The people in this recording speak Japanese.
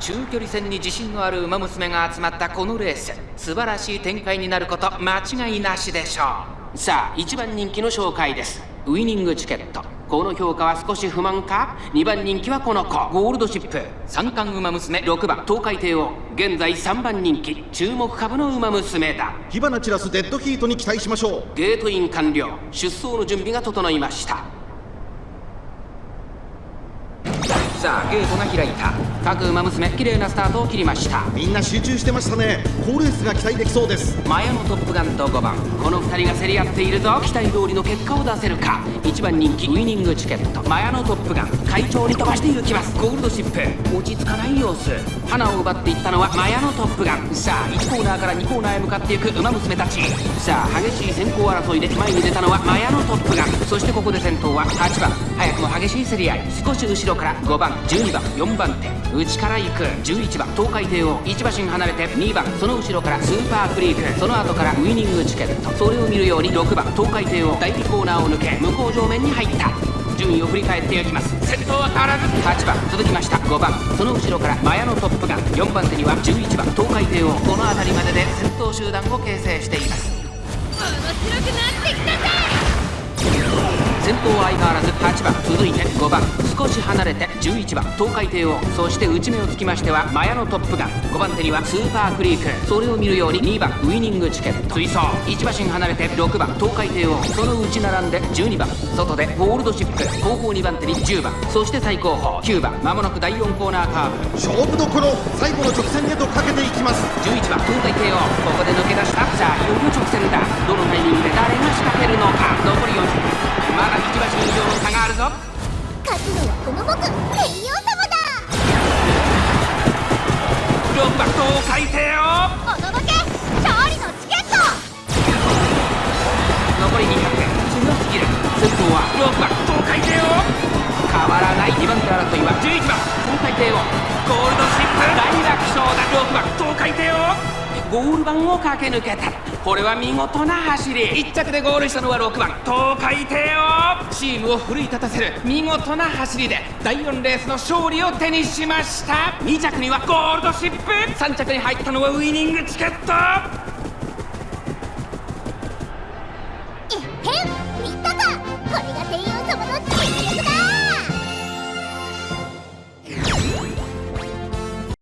中距離戦に自信のある馬娘が集まったこのレース素晴らしい展開になること間違いなしでしょう。さあ一番人気の紹介です。ウイニングチケット。この評価は少し不満か？2番人気はこの子。ゴールドシップ。三冠馬娘。6番。東海帝王。現在3番人気。注目株の馬娘だ。火花散らすデッドヒートに期待しましょう。ゲートイン完了。出走の準備が整いましたさあゲートが開いた。各馬娘綺麗なスタートを切りました。みんな集中してましたね。好レースが期待できそうです。マヤのトップガンと5番。この2人が競り合っているぞ。期待通りの結果を出せるか。1番人気ウイニングチケット。マヤのトップガン会長に飛ばしていきます。ゴールドシップ。落ち着かない様子花を奪っていったのはマヤのトップガン。さあ1コーナーから2コーナーへ向かっていく馬娘たち。さあ激しい先行争いで前に出たのはマヤのトップガン。そしてここで先頭は8番。早くも激しい競り合い。少し後ろから5番12番4番手。内から行く。11番東海帝王。1馬身離れて2番その後ろからスーパークリーク。その後からウイニングチケット。それを見るように6番東海帝王。第2コーナーを抜け向こう上面に入った。順位を振り返っていきます。先頭は変わらず8番続きました。5番その後ろからマヤのトップガン4番手には11番東海帝王。この辺りまでで先頭集団を形成しています。面白くなってきたぞ先頭は相変わらず8番続いて5番。少し離れて11番。東海帝王そして内目をつきましてはマヤのトップガン。5番手にはスーパークリーク。それを見るように2番ウイニングチケット。追走。1馬身離れて6番東海帝王。その内並んで12番。外でゴールドシップ。後方2番手に10番。そして最高峰9番。まもなく第4コーナーカーブ。勝負どころ最後の直線へとかけていきます。11番東海帝王。ここで抜け出した。さあいよいよ直線だ。どのタイミング先頭は6番東海帝王。変わらない2番手争いは11番。東海帝王ゴールドシップ大楽勝だ6番東海帝王ゴール板を駆け抜けたこれは見事な走り1着でゴールしたのは6番東海帝王チームを奮い立たせる見事な走りで第4レースの勝利を手にしました2着にはゴールドシップ3着に入ったのはウイニングチケット